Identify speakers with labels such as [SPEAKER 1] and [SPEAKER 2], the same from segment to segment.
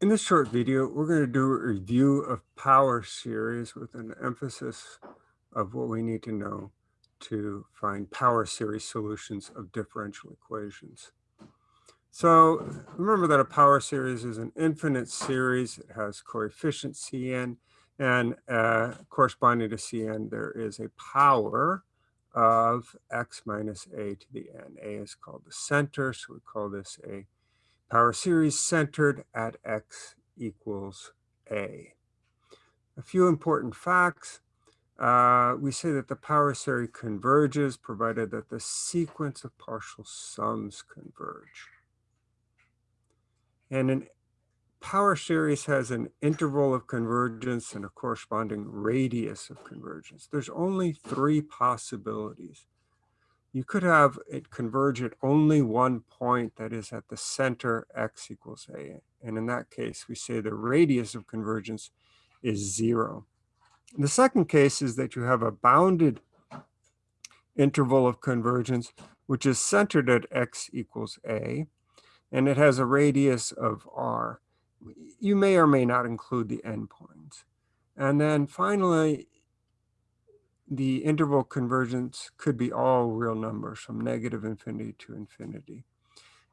[SPEAKER 1] In this short video, we're going to do a review of power series with an emphasis of what we need to know to find power series solutions of differential equations. So remember that a power series is an infinite series. It has coefficient Cn, and uh, corresponding to Cn, there is a power of x minus a to the n. a is called the center, so we call this a power series centered at x equals a. A few important facts. Uh, we say that the power series converges provided that the sequence of partial sums converge. And an power series has an interval of convergence and a corresponding radius of convergence. There's only three possibilities you could have it converge at only one point that is at the center x equals a. And in that case, we say the radius of convergence is zero. the second case is that you have a bounded interval of convergence, which is centered at x equals a, and it has a radius of r. You may or may not include the endpoints. And then finally, the interval convergence could be all real numbers from negative infinity to infinity.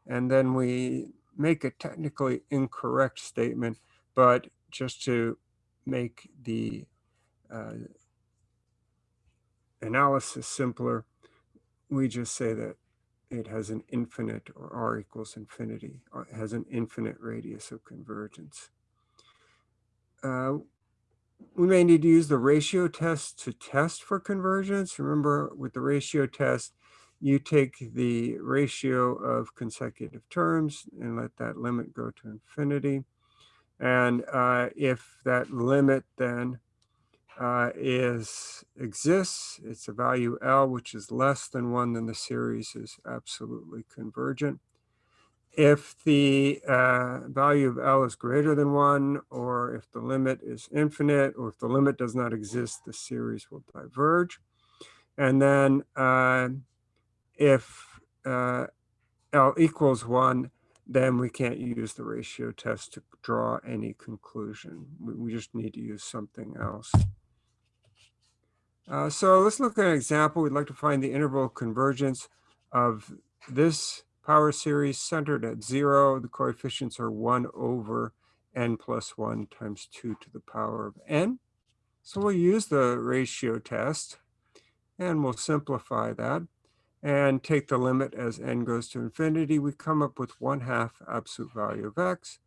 [SPEAKER 1] And then we make a technically incorrect statement, but just to make the uh, analysis simpler, we just say that it has an infinite or r equals infinity, or has an infinite radius of convergence. Uh, we may need to use the ratio test to test for convergence. Remember, with the ratio test, you take the ratio of consecutive terms and let that limit go to infinity. And uh, if that limit then uh, is exists, it's a value L, which is less than one, then the series is absolutely convergent. If the uh, value of L is greater than one, or if the limit is infinite, or if the limit does not exist, the series will diverge. And then uh, if uh, L equals one, then we can't use the ratio test to draw any conclusion. We, we just need to use something else. Uh, so let's look at an example. We'd like to find the interval convergence of this power series centered at zero. The coefficients are one over n plus one times two to the power of n. So we'll use the ratio test and we'll simplify that and take the limit as n goes to infinity. We come up with one half absolute value of x.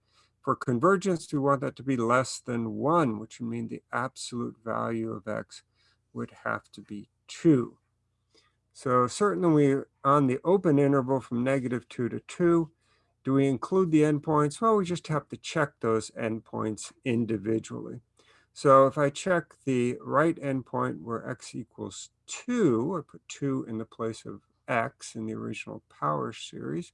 [SPEAKER 1] For convergence, we want that to be less than one, which would mean the absolute value of x would have to be two. So certainly we on the open interval from negative 2 to 2, do we include the endpoints? Well, we just have to check those endpoints individually. So if I check the right endpoint where x equals 2, I put 2 in the place of x in the original power series.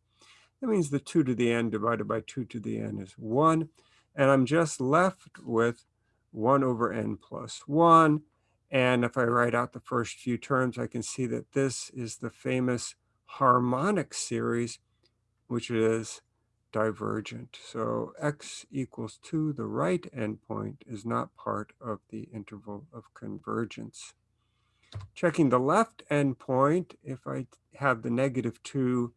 [SPEAKER 1] That means the 2 to the n divided by 2 to the n is 1. And I'm just left with 1 over n plus 1 and if I write out the first few terms, I can see that this is the famous harmonic series, which is divergent. So x equals 2, the right endpoint, is not part of the interval of convergence. Checking the left endpoint, if I have the negative 2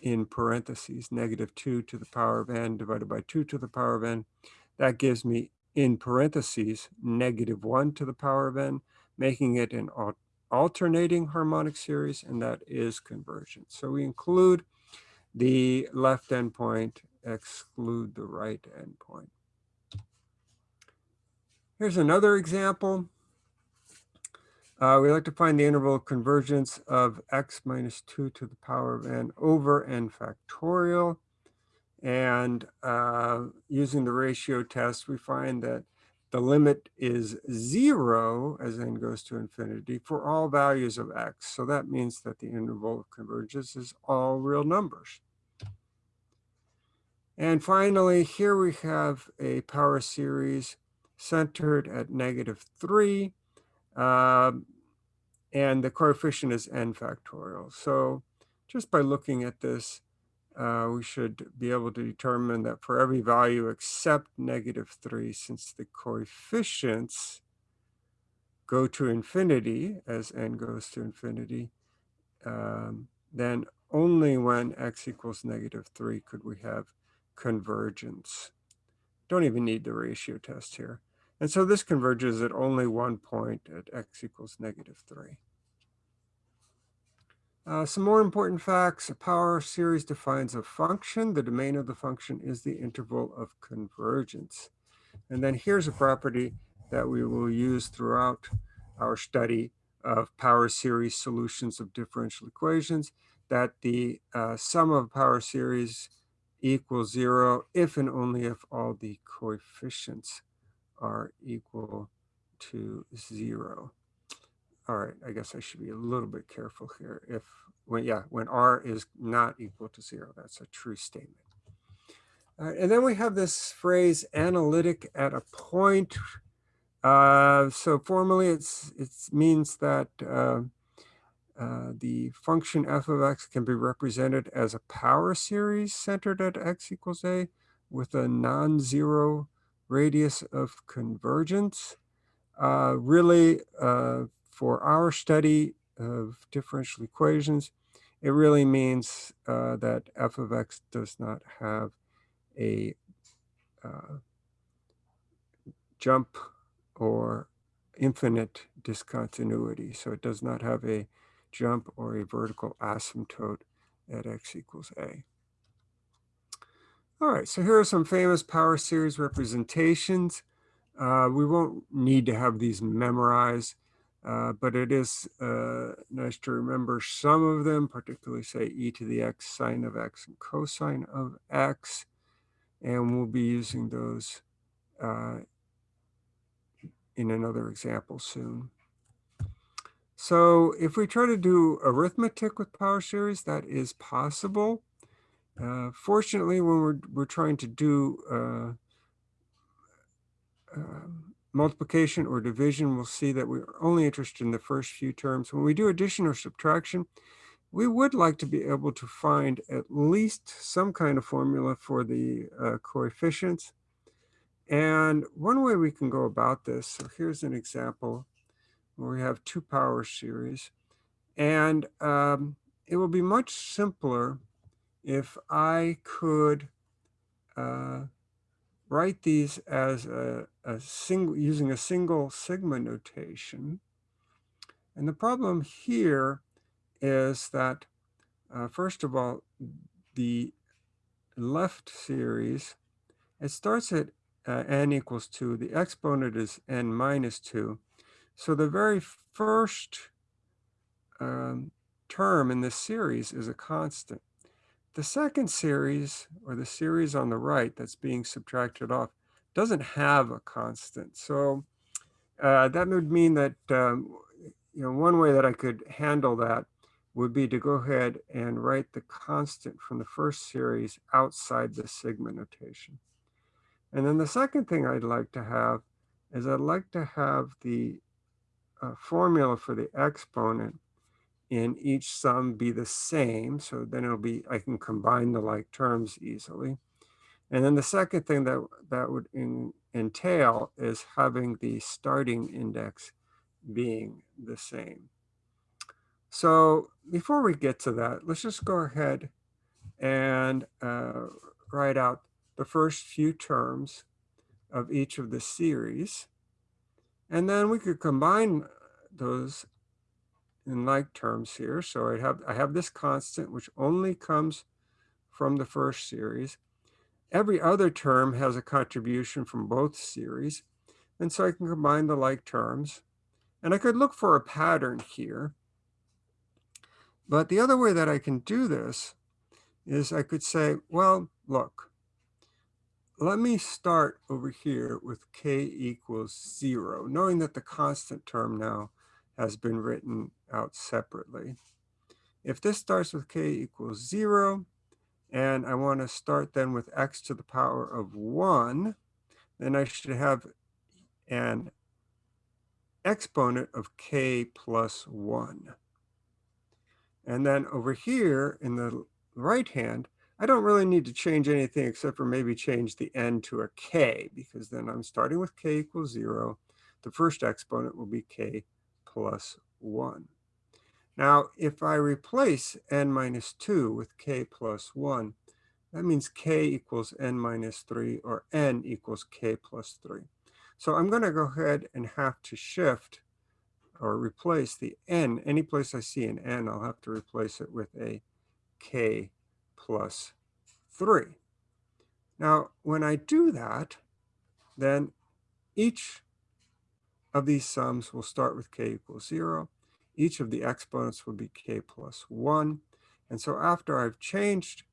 [SPEAKER 1] in parentheses, negative 2 to the power of n divided by 2 to the power of n, that gives me in parentheses, negative 1 to the power of n, making it an alternating harmonic series, and that is convergent. So we include the left endpoint, exclude the right endpoint. Here's another example. Uh, we like to find the interval of convergence of x minus 2 to the power of n over n factorial. And uh, using the ratio test, we find that the limit is zero as n goes to infinity for all values of x. So that means that the interval of convergence is all real numbers. And finally, here we have a power series centered at negative 3. Um, and the coefficient is n factorial. So just by looking at this, uh, we should be able to determine that for every value except negative 3, since the coefficients go to infinity as n goes to infinity, um, then only when x equals negative 3 could we have convergence. Don't even need the ratio test here. And so this converges at only one point at x equals negative 3. Uh, some more important facts. A power series defines a function. The domain of the function is the interval of convergence. And then here's a property that we will use throughout our study of power series solutions of differential equations, that the uh, sum of a power series equals zero if and only if all the coefficients are equal to zero. All right, I guess I should be a little bit careful here. If, when, yeah, when r is not equal to zero, that's a true statement. And then we have this phrase analytic at a point. Uh, so formally, it's it means that uh, uh, the function f of x can be represented as a power series centered at x equals a with a non-zero radius of convergence. Uh, really, uh, for our study of differential equations, it really means uh, that f of x does not have a uh, jump or infinite discontinuity. So it does not have a jump or a vertical asymptote at x equals a. All right, so here are some famous power series representations. Uh, we won't need to have these memorized. Uh, but it is uh, nice to remember some of them, particularly say e to the x sine of x and cosine of x. And we'll be using those uh, in another example soon. So if we try to do arithmetic with power series, that is possible. Uh, fortunately, when we're, we're trying to do uh, um, multiplication or division, we'll see that we're only interested in the first few terms. When we do addition or subtraction, we would like to be able to find at least some kind of formula for the uh, coefficients. And one way we can go about this, so here's an example where we have two power series. And um, it will be much simpler if I could uh, write these as a, a single, using a single sigma notation. And the problem here is that, uh, first of all, the left series, it starts at uh, n equals 2. The exponent is n minus 2. So the very first um, term in this series is a constant. The second series, or the series on the right that's being subtracted off, doesn't have a constant. So uh, that would mean that, um, you know, one way that I could handle that would be to go ahead and write the constant from the first series outside the sigma notation. And then the second thing I'd like to have is I'd like to have the uh, formula for the exponent in each sum be the same. So then it'll be, I can combine the like terms easily. And then the second thing that that would in, entail is having the starting index being the same. So before we get to that, let's just go ahead and uh, write out the first few terms of each of the series. And then we could combine those in like terms here. So I have, I have this constant, which only comes from the first series. Every other term has a contribution from both series. And so I can combine the like terms. And I could look for a pattern here. But the other way that I can do this is I could say, well, look, let me start over here with k equals zero, knowing that the constant term now has been written out separately. If this starts with k equals 0, and I want to start then with x to the power of 1, then I should have an exponent of k plus 1. And then over here in the right hand, I don't really need to change anything except for maybe change the n to a k, because then I'm starting with k equals 0. The first exponent will be k plus 1. Now, if I replace n minus 2 with k plus 1, that means k equals n minus 3, or n equals k plus 3. So I'm going to go ahead and have to shift or replace the n. Any place I see an n, I'll have to replace it with a k plus 3. Now, when I do that, then each of these sums will start with k equals 0. Each of the exponents would be k plus 1. And so after I've changed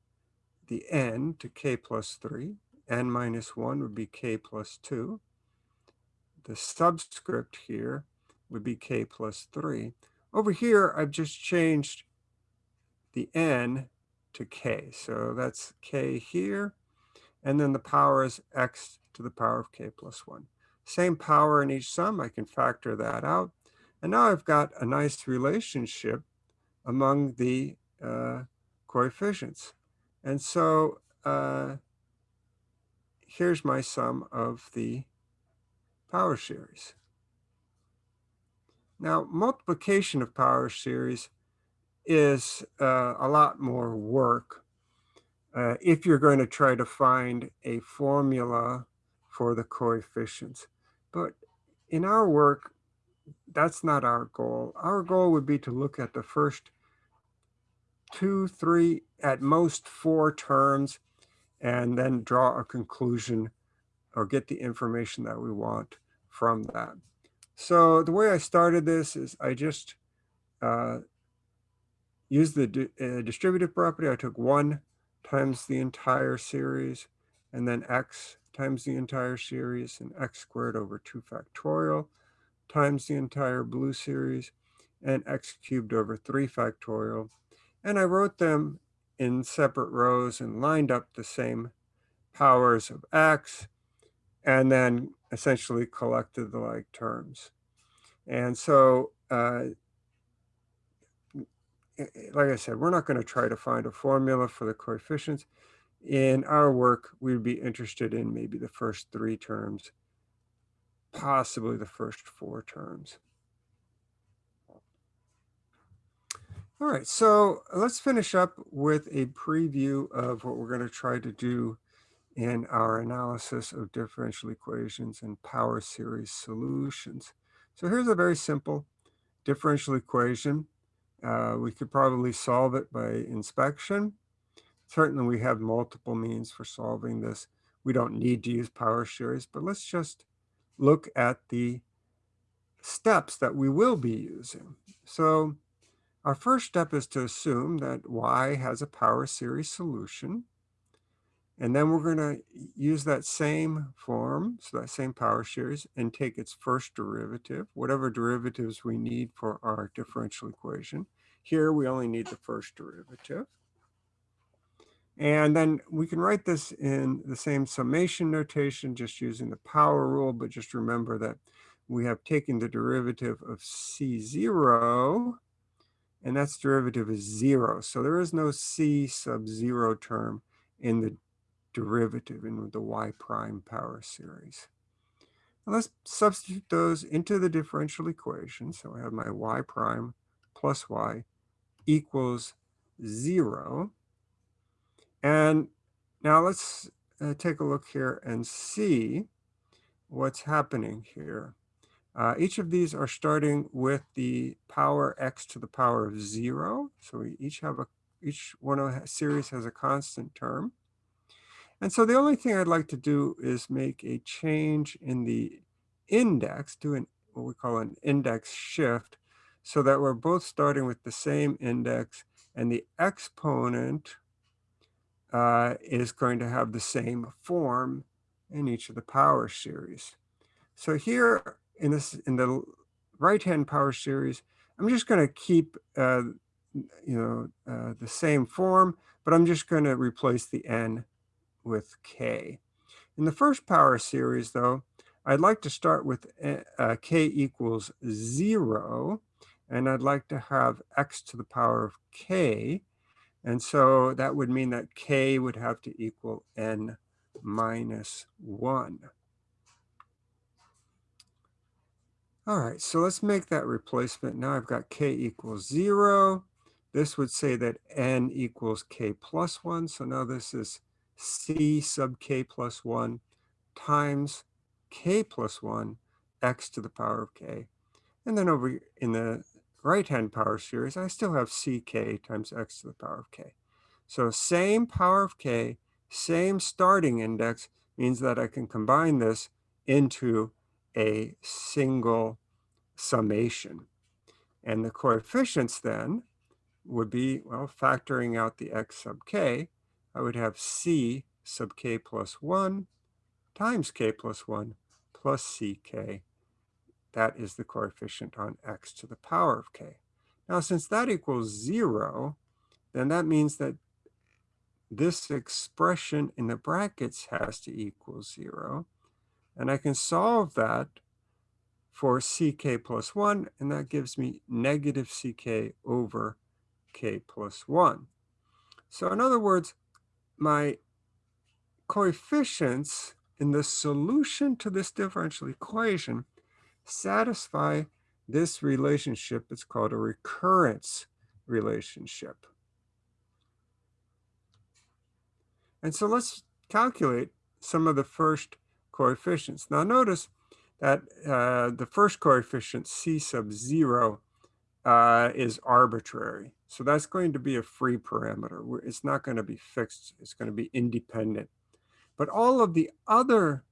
[SPEAKER 1] the n to k plus 3, n minus 1 would be k plus 2. The subscript here would be k plus 3. Over here, I've just changed the n to k. So that's k here. And then the power is x to the power of k plus 1. Same power in each sum. I can factor that out. And now I've got a nice relationship among the uh, coefficients. And so uh, here's my sum of the power series. Now, multiplication of power series is uh, a lot more work uh, if you're going to try to find a formula for the coefficients. But in our work, that's not our goal. Our goal would be to look at the first two, three, at most four terms, and then draw a conclusion or get the information that we want from that. So the way I started this is I just uh, used the di uh, distributive property. I took 1 times the entire series, and then x times the entire series, and x squared over 2 factorial times the entire blue series, and x cubed over 3 factorial. And I wrote them in separate rows and lined up the same powers of x, and then essentially collected the like terms. And so, uh, like I said, we're not going to try to find a formula for the coefficients. In our work, we'd be interested in maybe the first three terms, possibly the first four terms. All right, so let's finish up with a preview of what we're going to try to do in our analysis of differential equations and power series solutions. So here's a very simple differential equation. Uh, we could probably solve it by inspection. Certainly we have multiple means for solving this. We don't need to use power series, but let's just look at the steps that we will be using. So our first step is to assume that y has a power series solution. And then we're going to use that same form, so that same power series, and take its first derivative, whatever derivatives we need for our differential equation. Here, we only need the first derivative. And then we can write this in the same summation notation, just using the power rule, but just remember that we have taken the derivative of C0, and that's derivative is zero. So there is no C sub zero term in the derivative in the y prime power series. Now let's substitute those into the differential equation. So I have my y prime plus y equals 0. And now let's uh, take a look here and see what's happening here. Uh, each of these are starting with the power x to the power of 0. So we each have a each one of the series has a constant term. And so the only thing I'd like to do is make a change in the index, do an, what we call an index shift, so that we're both starting with the same index and the exponent uh, is going to have the same form in each of the power series. So here in this in the right-hand power series, I'm just going to keep uh, you know uh, the same form, but I'm just going to replace the n with k. In the first power series, though, I'd like to start with uh, k equals 0, and I'd like to have x to the power of k. And so that would mean that k would have to equal n minus 1. All right, so let's make that replacement. Now I've got k equals 0. This would say that n equals k plus 1. So now this is c sub k plus 1 times k plus 1 x to the power of k. And then over in the right-hand power series, I still have ck times x to the power of k. So same power of k, same starting index means that I can combine this into a single summation. And the coefficients then would be, well, factoring out the x sub k, I would have c sub k plus 1 times k plus 1 plus ck that is the coefficient on x to the power of k. Now, since that equals 0, then that means that this expression in the brackets has to equal 0. And I can solve that for ck plus 1, and that gives me negative ck over k plus 1. So in other words, my coefficients in the solution to this differential equation satisfy this relationship. It's called a recurrence relationship. And so let's calculate some of the first coefficients. Now notice that uh, the first coefficient, c sub 0, uh, is arbitrary. So that's going to be a free parameter. It's not going to be fixed. It's going to be independent. But all of the other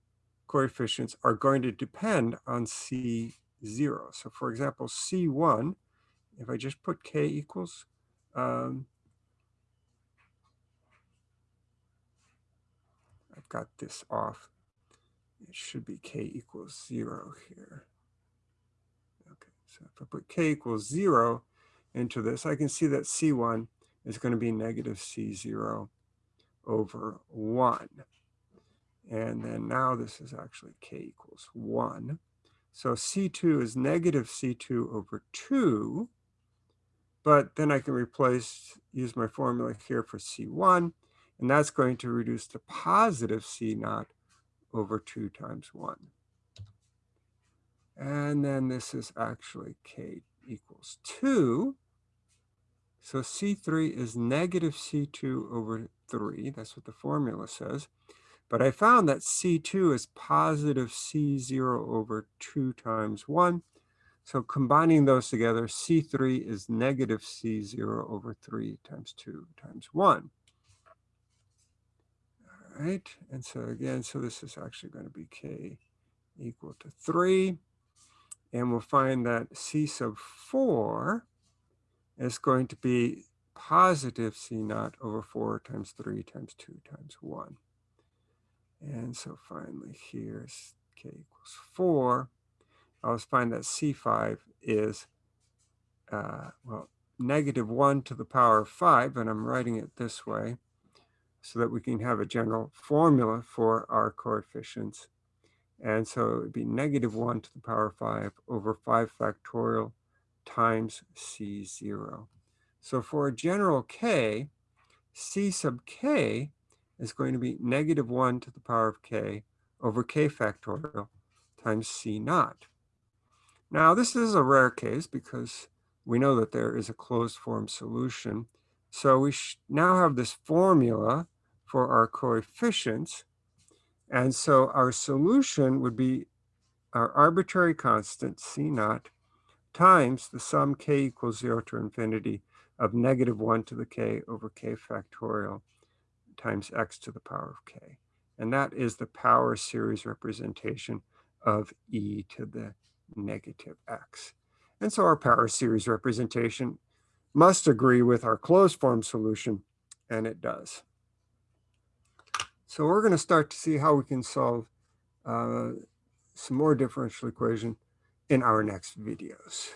[SPEAKER 1] coefficients are going to depend on C0. So for example, C1, if I just put K equals, um, I've got this off. It should be K equals zero here. Okay, so if I put K equals zero into this, I can see that C1 is going to be negative C0 over 1. And then now this is actually k equals 1. So C2 is negative C2 over 2. But then I can replace, use my formula here for C1. And that's going to reduce to positive C naught over 2 times 1. And then this is actually k equals 2. So C3 is negative C2 over 3. That's what the formula says. But I found that C2 is positive C0 over 2 times 1. So combining those together, C3 is negative C0 over 3 times 2 times 1. All right, and so again, so this is actually going to be K equal to 3. And we'll find that C sub 4 is going to be positive C naught over 4 times 3 times 2 times 1. And so finally here's k equals 4. I'll find that C5 is, uh, well, negative 1 to the power of 5, and I'm writing it this way so that we can have a general formula for our coefficients. And so it would be negative 1 to the power of 5 over 5 factorial times C0. So for a general k, C sub k is going to be negative 1 to the power of k over k factorial times c naught. Now, this is a rare case because we know that there is a closed form solution. So we now have this formula for our coefficients. And so our solution would be our arbitrary constant c naught times the sum k equals 0 to infinity of negative 1 to the k over k factorial times x to the power of k. And that is the power series representation of e to the negative x. And so our power series representation must agree with our closed form solution, and it does. So we're going to start to see how we can solve uh, some more differential equation in our next videos.